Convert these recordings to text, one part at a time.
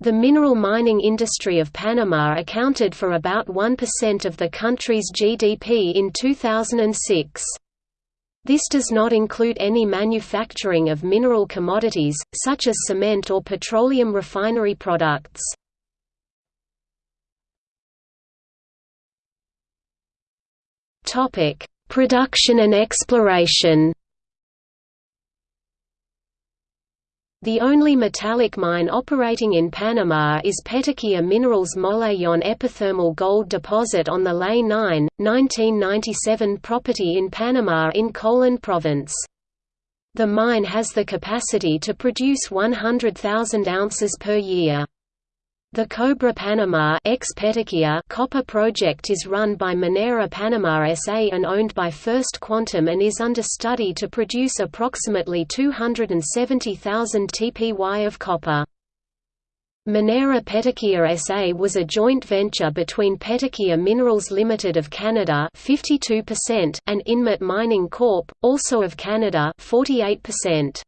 The mineral mining industry of Panama accounted for about 1% of the country's GDP in 2006. This does not include any manufacturing of mineral commodities, such as cement or petroleum refinery products. Production and exploration The only metallic mine operating in Panama is Petaquilla Minerals Molejon epithermal gold deposit on the Ley 9, 1997 property in Panama in Colon province. The mine has the capacity to produce 100,000 ounces per year. The Cobra Panama copper project is run by Minera Panama SA and owned by First Quantum and is under study to produce approximately 270,000 TPY of copper. Minera Petaquilla SA was a joint venture between Petaquilla Minerals Limited of Canada 52% and Inmet Mining Corp., also of Canada 48%.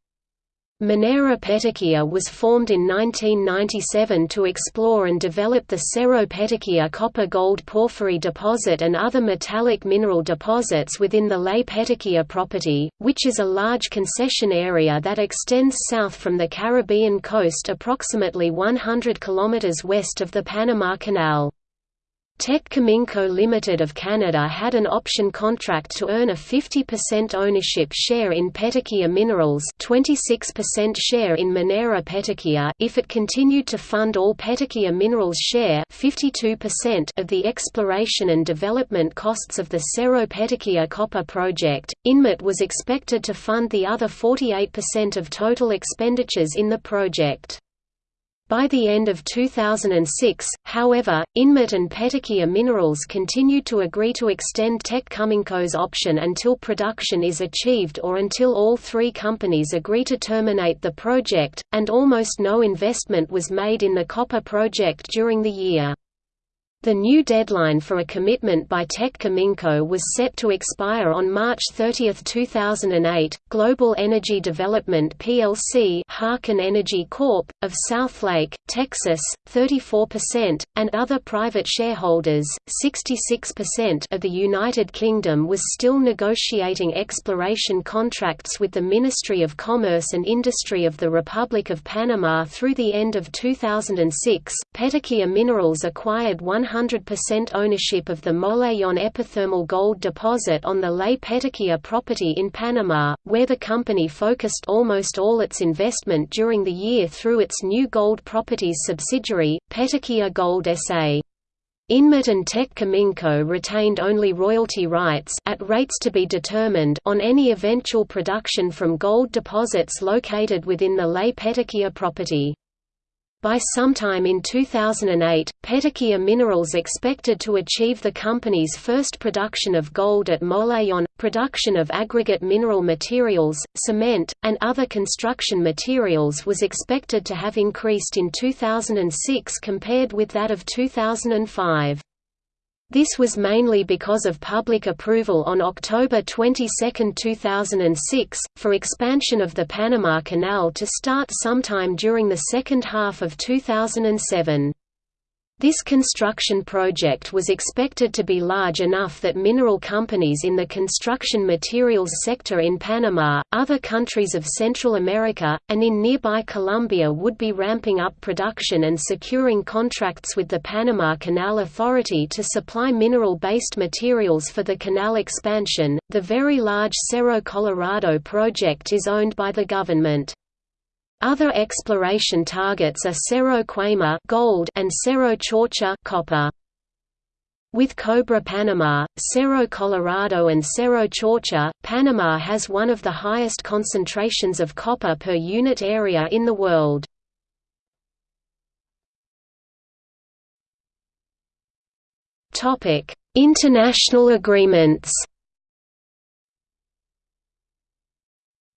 Minera Petaquilla was formed in 1997 to explore and develop the Cerro Petaquilla copper-gold porphyry deposit and other metallic mineral deposits within the Ley Petaquilla property, which is a large concession area that extends south from the Caribbean coast approximately 100 km west of the Panama Canal. Teck Cominco Limited of Canada had an option contract to earn a 50% ownership share in Petaquilla Minerals 26% share in Minera Petaquilla if it continued to fund all Petaquilla Minerals share 52% of the exploration and development costs of the Cerro Petaquilla copper project. Inmet was expected to fund the other 48% of total expenditures in the project. By the end of 2006, however, Inmet and Petaquilla Minerals continued to agree to extend Teck Cominco's option until production is achieved or until all three companies agree to terminate the project, and almost no investment was made in the copper project during the year. The new deadline for a commitment by Teck Cominco was set to expire on March 30, 2008. Global Energy Development plc, Harken Energy Corp. of Southlake, Texas, 34%, and other private shareholders, 66% of the United Kingdom was still negotiating exploration contracts with the Ministry of Commerce and Industry of the Republic of Panama through the end of 2006. Petaquilla Minerals acquired 100 100% ownership of the Molejon epithermal gold deposit on the Ley Petaquilla property in Panama, where the company focused almost all its investment during the year through its new gold properties subsidiary, Petaquilla Gold SA. Inmet and Cominco retained only royalty rights at rates to be determined on any eventual production from gold deposits located within the Ley Petaquilla property. By sometime in 2008, Petaquilla Minerals expected to achieve the company's first production of gold at Molejon. Production of aggregate mineral materials, cement, and other construction materials was expected to have increased in 2006 compared with that of 2005. This was mainly because of public approval on October 22, 2006, for expansion of the Panama Canal to start sometime during the second half of 2007. This construction project was expected to be large enough that mineral companies in the construction materials sector in Panama, other countries of Central America, and in nearby Colombia would be ramping up production and securing contracts with the Panama Canal Authority to supply mineral-based materials for the canal expansion. The very large Cerro Colorado project is owned by the government. Other exploration targets are Cerro Quema gold and Cerro Chorcha copper. With Cobra Panama, Cerro Colorado and Cerro Chorcha, Panama has one of the highest concentrations of copper per unit area in the world. International agreements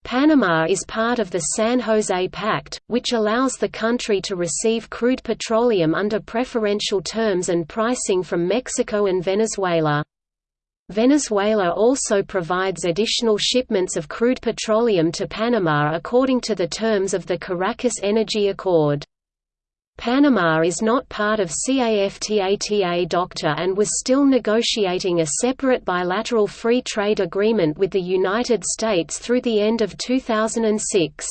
Panama is part of the San Jose Pact, which allows the country to receive crude petroleum under preferential terms and pricing from Mexico and Venezuela. Venezuela also provides additional shipments of crude petroleum to Panama according to the terms of the Caracas Energy Accord. Panama is not part of CAFTA DOCTA and was still negotiating a separate bilateral free trade agreement with the United States through the end of 2006.